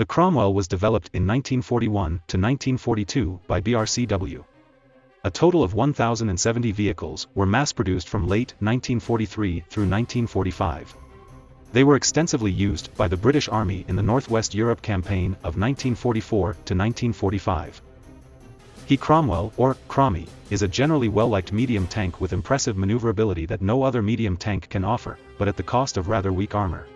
The Cromwell was developed in 1941 to 1942 by BRCW. A total of 1,070 vehicles were mass-produced from late 1943 through 1945. They were extensively used by the British Army in the Northwest Europe campaign of 1944 to 1945. He Cromwell, or Crommy, is a generally well-liked medium tank with impressive maneuverability that no other medium tank can offer, but at the cost of rather weak armor.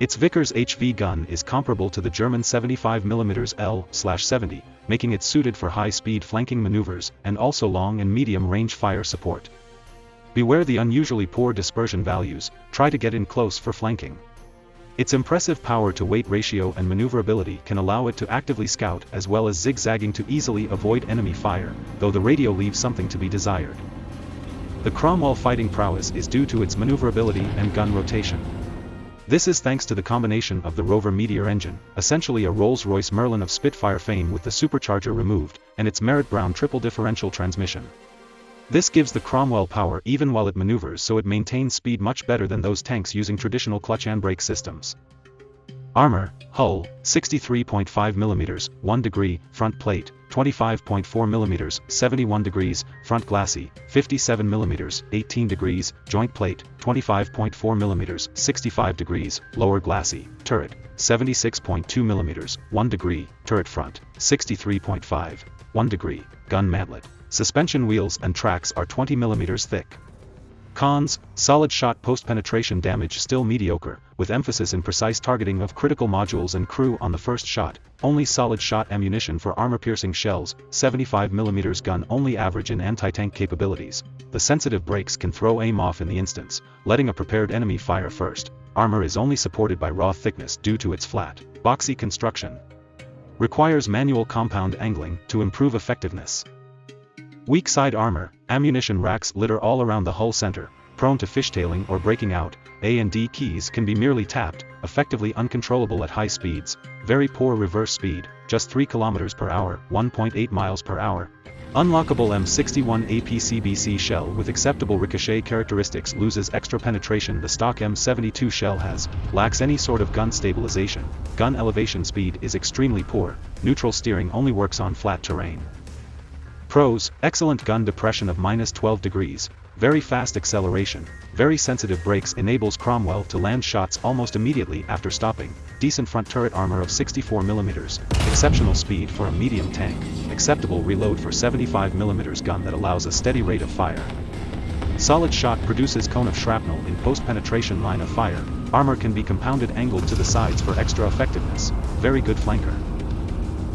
Its Vickers HV gun is comparable to the German 75mm L-70, making it suited for high-speed flanking maneuvers and also long and medium-range fire support. Beware the unusually poor dispersion values, try to get in close for flanking. Its impressive power-to-weight ratio and maneuverability can allow it to actively scout as well as zigzagging to easily avoid enemy fire, though the radio leaves something to be desired. The Cromwell fighting prowess is due to its maneuverability and gun rotation. This is thanks to the combination of the Rover Meteor engine, essentially a Rolls-Royce Merlin of Spitfire fame with the supercharger removed, and its Merritt Brown triple differential transmission. This gives the Cromwell power even while it maneuvers so it maintains speed much better than those tanks using traditional clutch and brake systems. Armor, hull, 63.5mm, 1 degree, front plate, 25.4mm, 71 degrees, front glacis, 57mm, 18 degrees, joint plate, 25.4mm, 65 degrees, lower glacis, turret, 76.2mm, 1 degree, turret front, 63.5, 1 degree, gun mantlet, Suspension wheels and tracks are 20mm thick. Cons, solid shot post-penetration damage still mediocre, with emphasis in precise targeting of critical modules and crew on the first shot, only solid shot ammunition for armor-piercing shells, 75mm gun only average in anti-tank capabilities, the sensitive brakes can throw aim off in the instance, letting a prepared enemy fire first, armor is only supported by raw thickness due to its flat, boxy construction. Requires manual compound angling to improve effectiveness. Weak side armor, ammunition racks litter all around the hull center, prone to fishtailing or breaking out, A and D keys can be merely tapped, effectively uncontrollable at high speeds, very poor reverse speed, just 3 km per hour, 1.8 miles per hour. Unlockable M61 APCBC shell with acceptable ricochet characteristics loses extra penetration the stock M72 shell has, lacks any sort of gun stabilization, gun elevation speed is extremely poor, neutral steering only works on flat terrain. Pros, excellent gun depression of minus 12 degrees, very fast acceleration, very sensitive brakes enables Cromwell to land shots almost immediately after stopping, decent front turret armor of 64mm, exceptional speed for a medium tank, acceptable reload for 75mm gun that allows a steady rate of fire. Solid shot produces cone of shrapnel in post-penetration line of fire, armor can be compounded angled to the sides for extra effectiveness, very good flanker.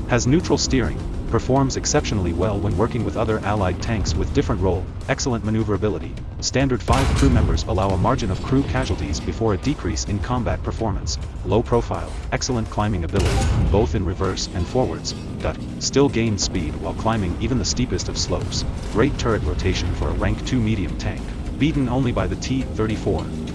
Has neutral steering, performs exceptionally well when working with other allied tanks with different role, excellent maneuverability. Standard 5 crew members allow a margin of crew casualties before a decrease in combat performance. Low profile, excellent climbing ability, both in reverse and forwards. But, still gains speed while climbing even the steepest of slopes. Great turret rotation for a rank 2 medium tank. Beaten only by the T-34.